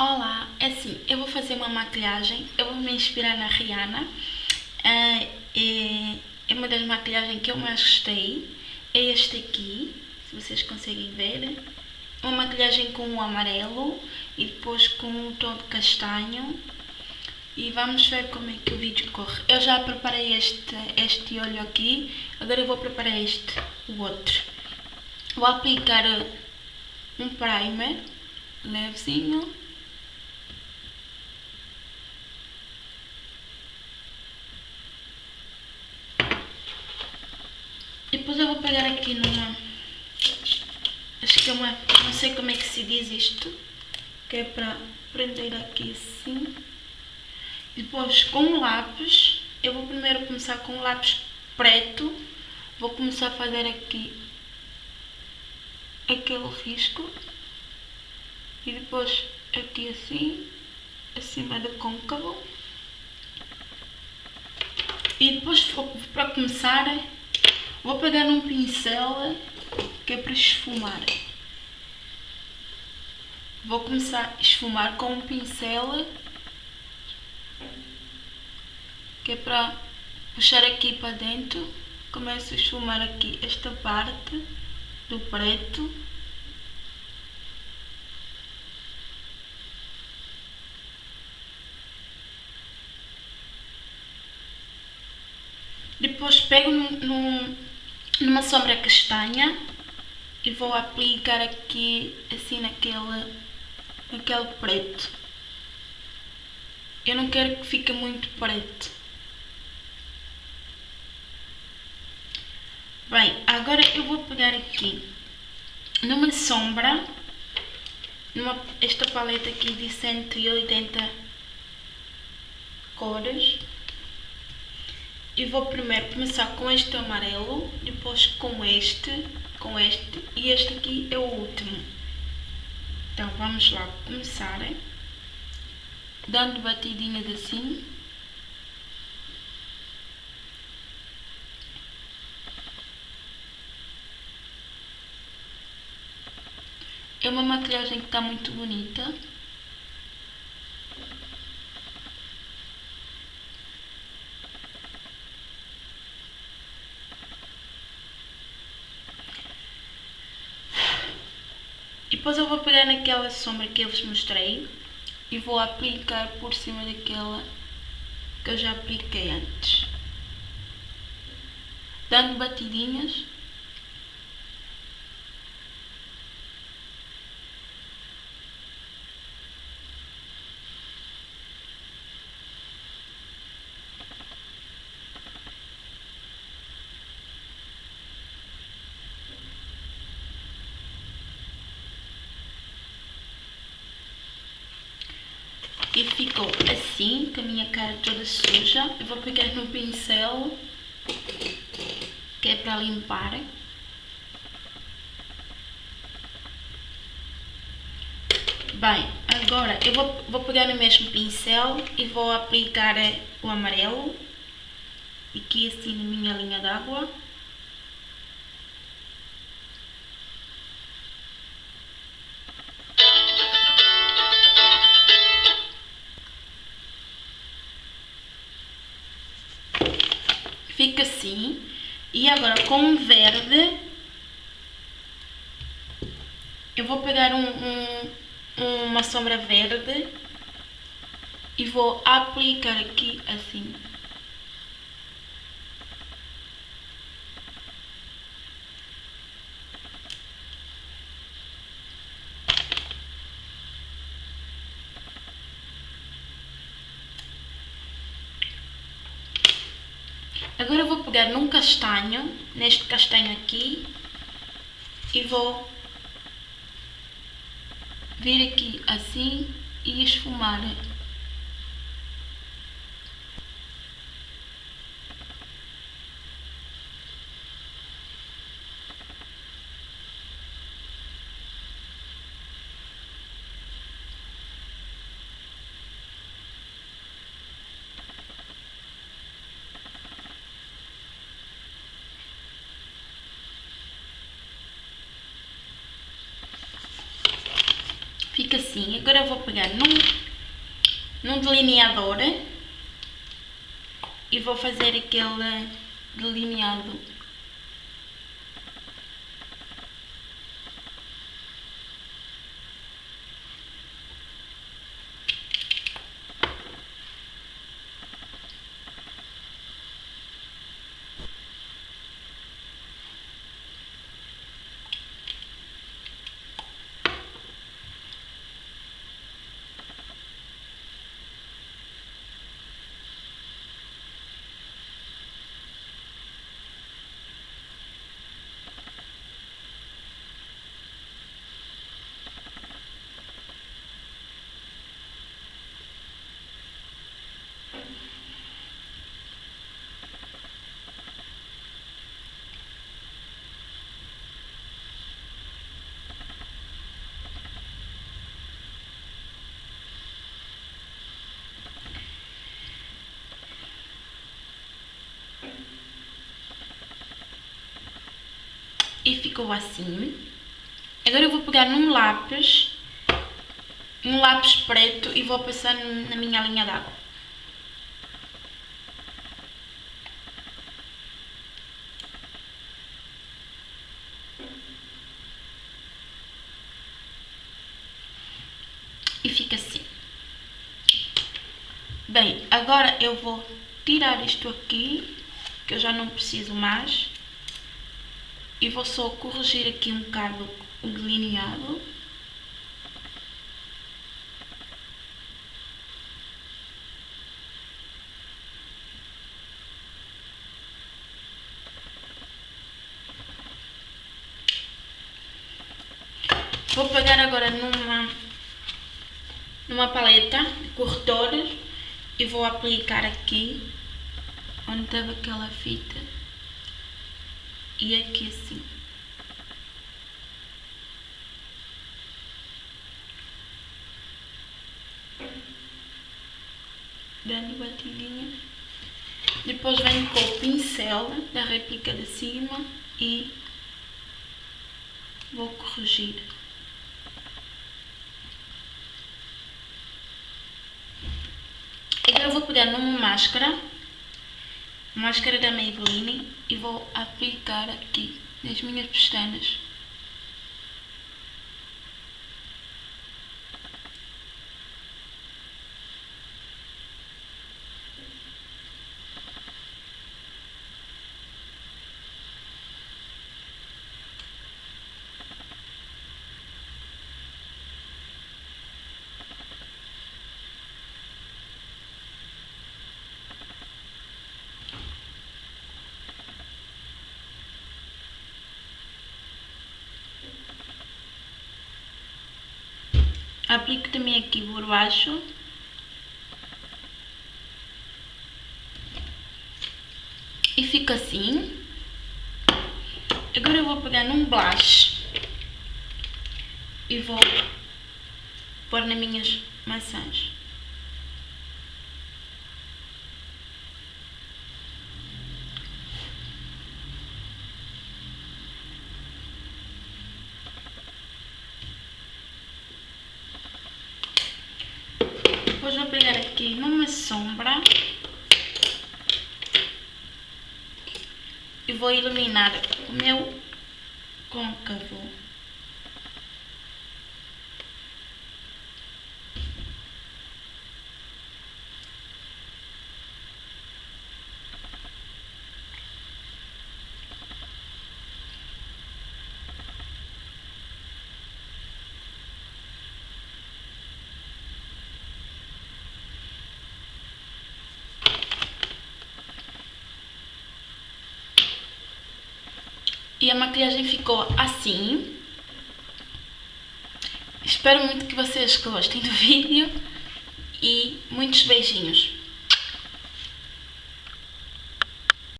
Olá, é assim, eu vou fazer uma maquilhagem, eu vou me inspirar na Rihanna. É, é uma das maquilhagens que eu mais gostei. É este aqui, se vocês conseguem ver. Uma maquilhagem com o amarelo e depois com um tom de castanho. E vamos ver como é que o vídeo corre. Eu já preparei este, este olho aqui, agora eu vou preparar este, o outro. Vou aplicar um primer levezinho. Depois eu vou pegar aqui numa... Acho que é uma... Não sei como é que se diz isto. Que é para prender aqui assim. Depois com lápis, eu vou primeiro começar com lápis preto. Vou começar a fazer aqui aquele risco e depois aqui assim, acima do côncavo. E depois, para começar, vou pegar um pincel que é para esfumar. Vou começar a esfumar com um pincel que é para puxar aqui para dentro. Começo a esfumar aqui esta parte do preto. Depois pego num, numa sombra castanha e vou aplicar aqui assim naquele, naquele preto. Eu não quero que fique muito preto. Bem, agora eu vou pegar aqui numa sombra, numa, esta paleta aqui de 180 cores. E vou primeiro começar com este amarelo, depois com este, com este e este aqui é o último. Então vamos lá começar, dando batidinhas assim. É uma maquilhagem que está muito bonita. Depois eu vou pegar naquela sombra que eu vos mostrei e vou aplicar por cima daquela que eu já apliquei antes. Dando batidinhas ficou assim, com a minha cara toda suja. Eu vou pegar no pincel, que é para limpar. Bem, agora eu vou, vou pegar no mesmo pincel e vou aplicar o amarelo, aqui assim na minha linha d'água. Assim. E agora com verde, eu vou pegar um, um, uma sombra verde e vou aplicar aqui assim. Agora vou pegar num castanho, neste castanho aqui, e vou vir aqui assim e esfumar. Fica assim. Agora vou pegar num, num delineador e vou fazer aquele delineado e ficou assim. Agora eu vou pegar num lápis, um lápis preto e vou passar na minha linha d'água. E fica assim. Bem, agora eu vou tirar isto aqui, que eu já não preciso mais e vou só corrigir aqui um bocado o delineado. Vou pegar agora numa, numa paleta de corretores e vou aplicar aqui onde estava aquela fita e aqui assim. Dando batidinha. Depois venho com o pincel da réplica de cima e vou corrigir. Agora vou pegar numa máscara máscara da Maybelline e vou aplicar aqui nas minhas pestanas. Aplico também aqui por baixo e fica assim agora eu vou pegar num blush e vou pôr nas minhas maçãs Depois vou pegar aqui numa sombra e vou iluminar o meu côncavo. E a maquiagem ficou assim. Espero muito que vocês gostem do vídeo e muitos beijinhos.